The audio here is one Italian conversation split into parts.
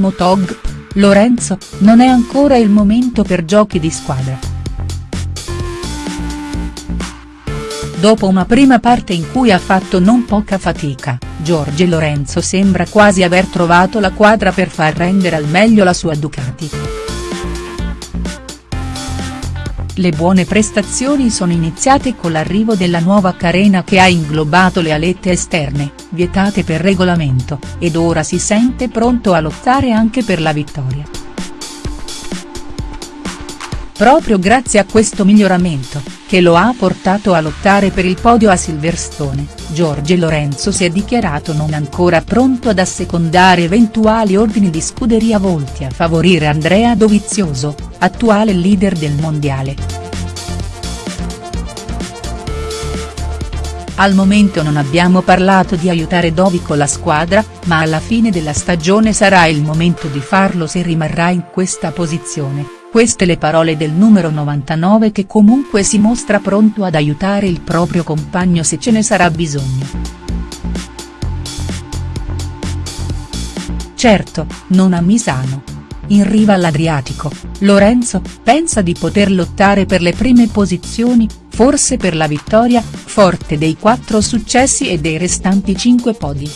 Motog, Lorenzo, non è ancora il momento per giochi di squadra. Dopo una prima parte in cui ha fatto non poca fatica, Giorgio Lorenzo sembra quasi aver trovato la quadra per far rendere al meglio la sua Ducati. Le buone prestazioni sono iniziate con l'arrivo della nuova carena che ha inglobato le alette esterne, vietate per regolamento, ed ora si sente pronto a lottare anche per la vittoria. Proprio grazie a questo miglioramento, che lo ha portato a lottare per il podio a Silverstone, Giorgio Lorenzo si è dichiarato non ancora pronto ad assecondare eventuali ordini di scuderia volti a favorire Andrea Dovizioso, attuale leader del mondiale. Al momento non abbiamo parlato di aiutare Dovi con la squadra, ma alla fine della stagione sarà il momento di farlo se rimarrà in questa posizione, queste le parole del numero 99 che comunque si mostra pronto ad aiutare il proprio compagno se ce ne sarà bisogno. Certo, non a Misano. In riva all'Adriatico, Lorenzo, pensa di poter lottare per le prime posizioni, forse per la vittoria, forte dei quattro successi e dei restanti cinque podi.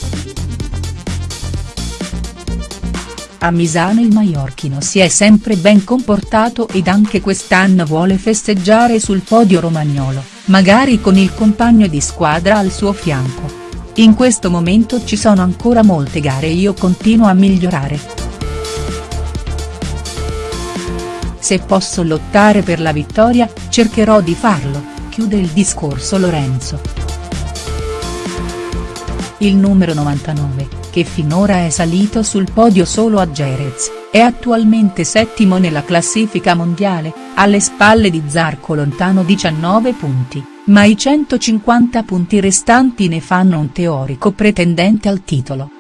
A Misano il maiorchino si è sempre ben comportato ed anche quest'anno vuole festeggiare sul podio romagnolo, magari con il compagno di squadra al suo fianco. In questo momento ci sono ancora molte gare e io continuo a migliorare. Se posso lottare per la vittoria, cercherò di farlo, chiude il discorso Lorenzo. Il numero 99 che finora è salito sul podio solo a Jerez, è attualmente settimo nella classifica mondiale, alle spalle di Zarco lontano 19 punti, ma i 150 punti restanti ne fanno un teorico pretendente al titolo.